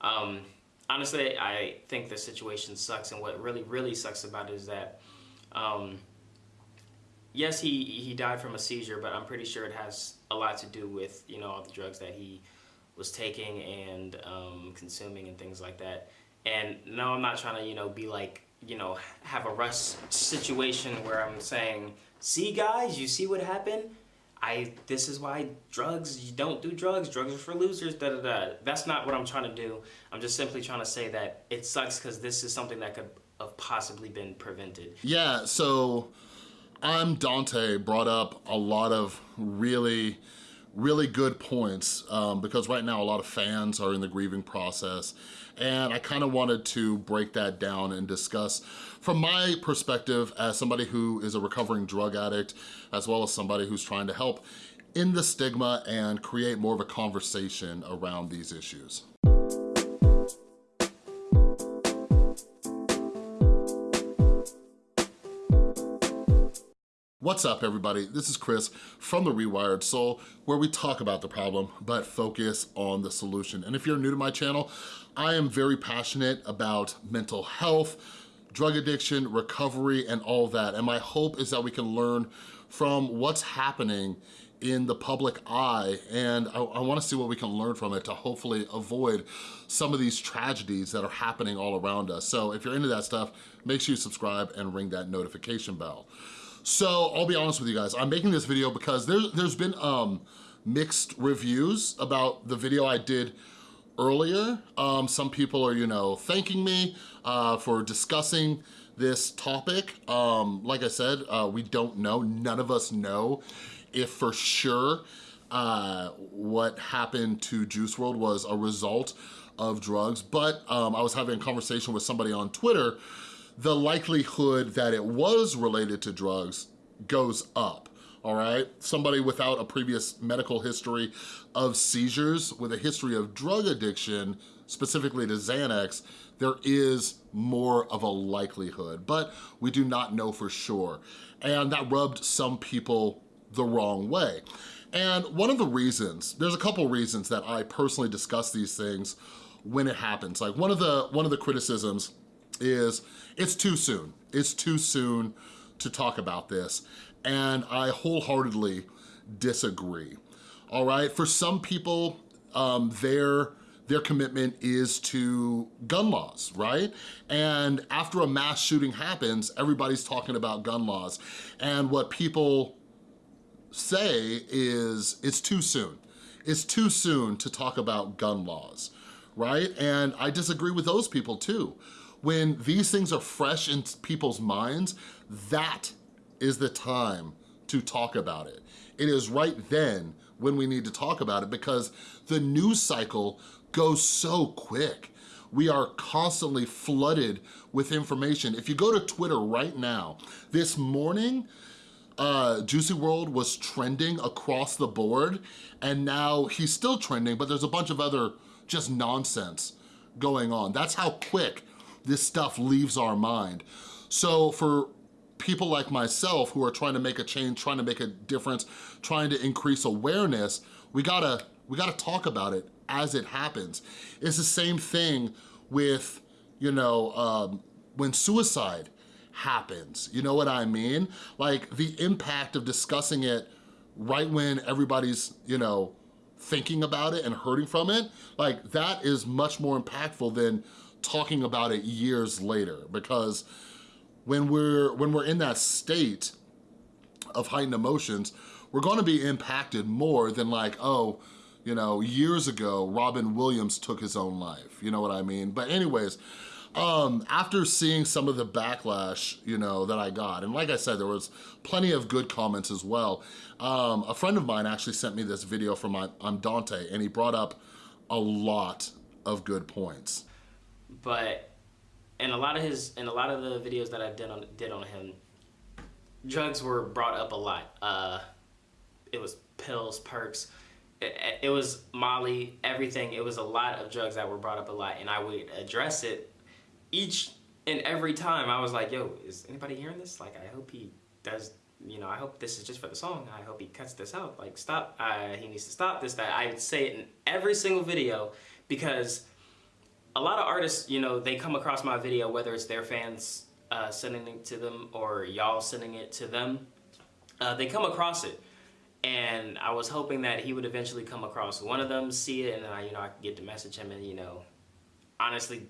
Um, honestly, I think the situation sucks, and what really, really sucks about it is that, um, yes, he he died from a seizure, but I'm pretty sure it has a lot to do with you know all the drugs that he was taking and um, consuming and things like that. And no, I'm not trying to you know be like you know have a rush situation where I'm saying, see guys, you see what happened. I this is why drugs you don't do drugs drugs are for losers da da da. That's not what I'm trying to do. I'm just simply trying to say that it sucks because this is something that could have possibly been prevented. Yeah so ImDontai brought up a lot of really really good points um, because right now a lot of fans are in the grieving process and I kind of wanted to break that down and discuss from my perspective as somebody who is a recovering drug addict as well as somebody who's trying to help in the stigma and create more of a conversation around these issues. What's up everybody? This is Chris from The Rewired Soul where we talk about the problem but focus on the solution. And if you're new to my channel, I am very passionate about mental health, drug addiction, recovery, and all that. And my hope is that we can learn from what's happening in the public eye and I, I wanna see what we can learn from it to hopefully avoid some of these tragedies that are happening all around us. So if you're into that stuff, make sure you subscribe and ring that notification bell. So I'll be honest with you guys, I'm making this video because there, there's been um, mixed reviews about the video I did earlier. Um, some people are, you know, thanking me uh, for discussing this topic. Um, like I said, uh, we don't know, none of us know if for sure uh, what happened to Juice WRLD was a result of drugs, but um, I was having a conversation with somebody on Twitter the likelihood that it was related to drugs goes up all right? Somebody without a previous medical history of seizures, with a history of drug addiction, specifically to Xanax, there is more of a likelihood, but we do not know for sure. And that rubbed some people the wrong way. And one of the reasons, there's a couple reasons that I personally discuss these things when it happens. Like one of the one of the criticisms is it's too soon. It's too soon to talk about this. And I wholeheartedly disagree. All right, for some people, um, their their commitment is to gun laws, right? And after a mass shooting happens, everybody's talking about gun laws. And what people say is it's too soon. It's too soon to talk about gun laws, right? And I disagree with those people too. When these things are fresh in people's minds, that is the time to talk about it. It is right then when we need to talk about it because the news cycle goes so quick. We are constantly flooded with information. If you go to Twitter right now, this morning, uh, Juicy World was trending across the board and now he's still trending, but there's a bunch of other just nonsense going on. That's how quick this stuff leaves our mind. So for people like myself who are trying to make a change, trying to make a difference, trying to increase awareness, we gotta, we gotta talk about it as it happens. It's the same thing with, you know, um, when suicide happens, you know what I mean? Like the impact of discussing it right when everybody's, you know, thinking about it and hurting from it, like that is much more impactful than talking about it years later because when we're, when we're in that state of heightened emotions, we're gonna be impacted more than like, oh, you know, years ago, Robin Williams took his own life, you know what I mean? But anyways, um, after seeing some of the backlash, you know, that I got, and like I said, there was plenty of good comments as well. Um, a friend of mine actually sent me this video from my, ImDontai, and he brought up a lot of good points. But and a lot of his and a lot of the videos that I did on did on him, drugs were brought up a lot. Uh, it was pills, perks, it, it was Molly, everything. It was a lot of drugs that were brought up a lot, and I would address it each and every time. I was like, "Yo, is anybody hearing this? Like, I hope he does." You know, I hope this is just for the song. I hope he cuts this out. Like, stop. Uh, he needs to stop this. That I say it in every single video because a lot of artists, you know, they come across my video, whether it's their fans uh, sending it to them or y'all sending it to them, uh, they come across it. And I was hoping that he would eventually come across one of them, see it, and then I, you know, I could get to message him and, you know, honestly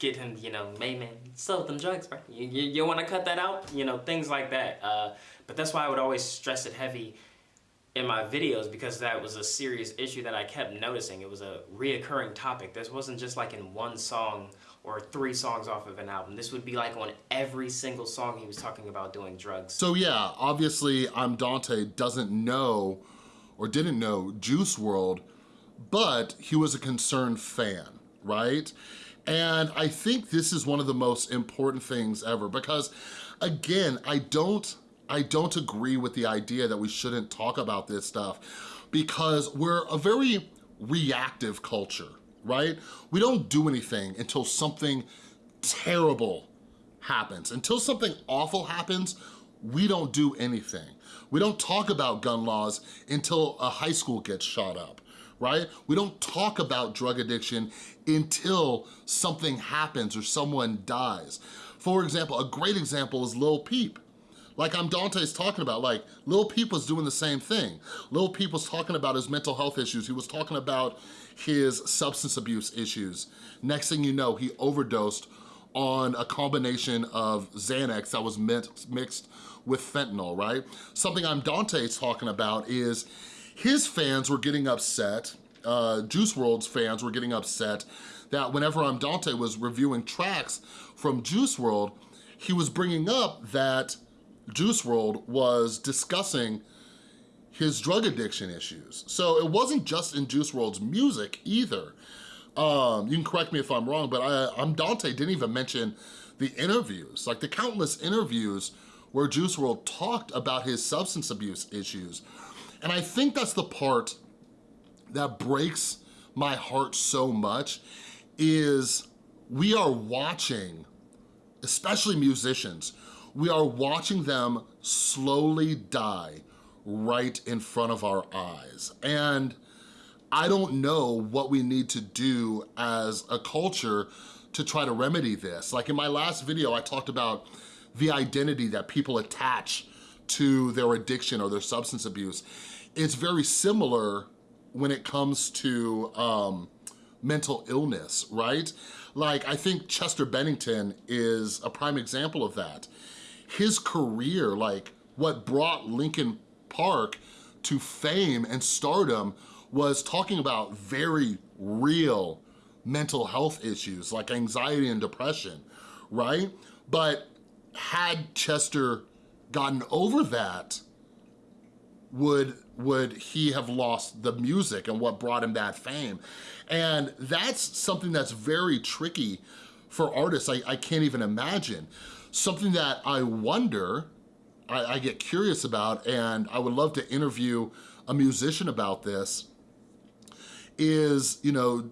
get him, you know, hey man, sell them drugs, bro. You, you, you want to cut that out? You know, things like that. Uh, but that's why I would always stress it heavy in my videos because that was a serious issue that I kept noticing. It was a reoccurring topic. This wasn't just like in one song or three songs off of an album. This would be like on every single song he was talking about doing drugs. So yeah, obviously ImDontai doesn't know or didn't know Juice WRLD, but he was a concerned fan, right? And I think this is one of the most important things ever because again, I don't, I don't agree with the idea that we shouldn't talk about this stuff because we're a very reactive culture, right? We don't do anything until something terrible happens. Until something awful happens, we don't do anything. We don't talk about gun laws until a high school gets shot up, right? We don't talk about drug addiction until something happens or someone dies. For example, a great example is Lil Peep. Like ImDontai's talking about, like Lil Peep was doing the same thing. Lil Peep was talking about his mental health issues. He was talking about his substance abuse issues. Next thing you know, he overdosed on a combination of Xanax that was mixed with fentanyl, right? Something ImDontai's talking about is his fans were getting upset, uh, Juice WRLD's fans were getting upset that whenever ImDontai was reviewing tracks from Juice WRLD, he was bringing up that Juice WRLD was discussing his drug addiction issues. So it wasn't just in Juice WRLD's music either. Um, you can correct me if I'm wrong, but I, ImDontai didn't even mention the interviews, like the countless interviews where Juice WRLD talked about his substance abuse issues. And I think that's the part that breaks my heart so much is we are watching, especially musicians, we are watching them slowly die right in front of our eyes. And I don't know what we need to do as a culture to try to remedy this. Like in my last video, I talked about the identity that people attach to their addiction or their substance abuse. It's very similar when it comes to um, mental illness, right? Like, I think Chester Bennington is a prime example of that his career, like what brought Linkin Park to fame and stardom was talking about very real mental health issues like anxiety and depression, right? But had Chester gotten over that, would would he have lost the music and what brought him that fame? And that's something that's very tricky for artists. I, I can't even imagine. Something that I wonder, I, I get curious about, and I would love to interview a musician about this, is, you know,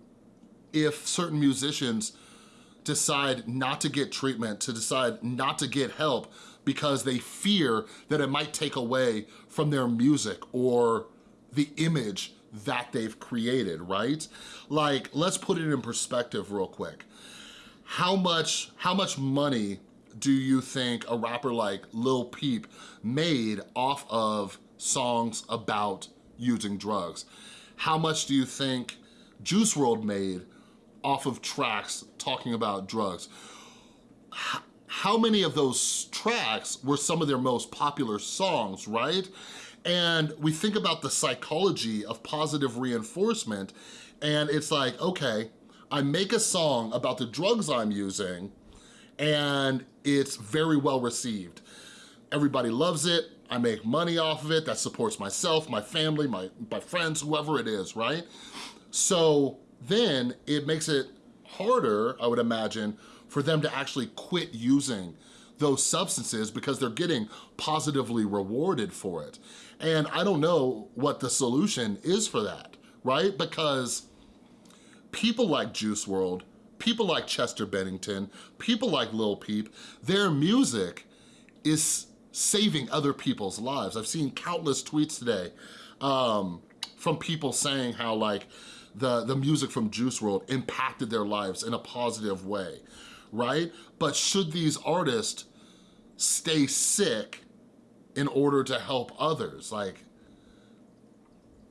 if certain musicians decide not to get treatment, to decide not to get help because they fear that it might take away from their music or the image that they've created, right? Like, let's put it in perspective real quick. How much, how much money do you think a rapper like Lil Peep made off of songs about using drugs? How much do you think Juice WRLD made off of tracks talking about drugs? How many of those tracks were some of their most popular songs, right? And we think about the psychology of positive reinforcement and it's like, okay, I make a song about the drugs I'm using and it's very well received. Everybody loves it. I make money off of it. That supports myself, my family, my, my friends, whoever it is, right? So then it makes it harder, I would imagine, for them to actually quit using those substances because they're getting positively rewarded for it. And I don't know what the solution is for that, right? Because people like Juice WRLD, people like Chester Bennington, people like Lil Peep, their music is saving other people's lives. I've seen countless tweets today um, from people saying how like the, the music from Juice WRLD impacted their lives in a positive way, right? But should these artists stay sick in order to help others? Like,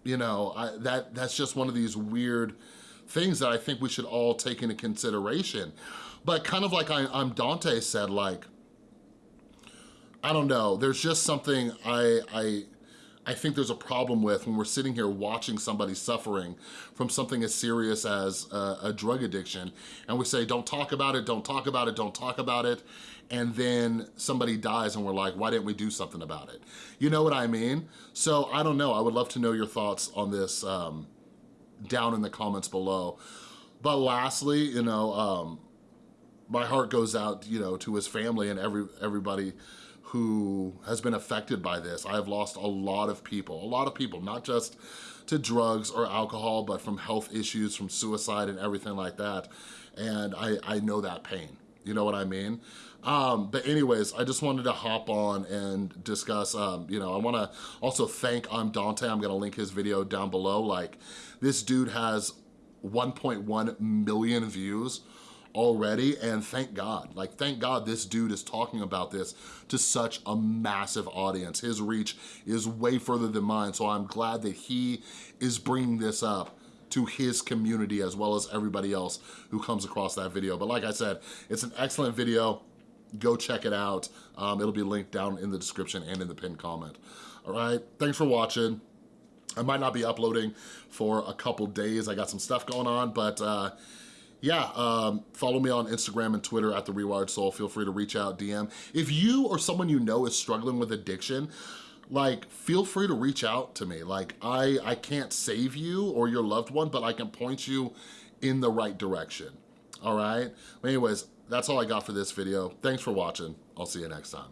you know, I, that that's just one of these weird things that I think we should all take into consideration. But kind of like I, ImDontai said, like, I don't know, there's just something I, I, I think there's a problem with when we're sitting here watching somebody suffering from something as serious as a, a, drug addiction and we say, don't talk about it, don't talk about it, don't talk about it, and then somebody dies and we're like, why didn't we do something about it? You know what I mean? So I don't know, I would love to know your thoughts on this um, down in the comments below. But lastly, you know, um, my heart goes out, you know, to his family and every everybody who has been affected by this. I have lost a lot of people, a lot of people, not just to drugs or alcohol, but from health issues, from suicide and everything like that. And I, I know that pain, you know what I mean? Um, but anyways, I just wanted to hop on and discuss, um, you know, I wanna also thank ImDontai. I'm gonna link his video down below. Like, this dude has 1.1 million views already and thank God. Like thank God this dude is talking about this to such a massive audience. His reach is way further than mine so I'm glad that he is bringing this up to his community as well as everybody else who comes across that video. But like I said, it's an excellent video. Go check it out. Um, it'll be linked down in the description and in the pinned comment. All right, thanks for watching. I might not be uploading for a couple days. I got some stuff going on, but uh, yeah, um, follow me on Instagram and Twitter at The Rewired Soul. Feel free to reach out, DM. If you or someone you know is struggling with addiction, like feel free to reach out to me. Like I, I can't save you or your loved one, but I can point you in the right direction, all right? Anyways, that's all I got for this video. Thanks for watching. I'll see you next time.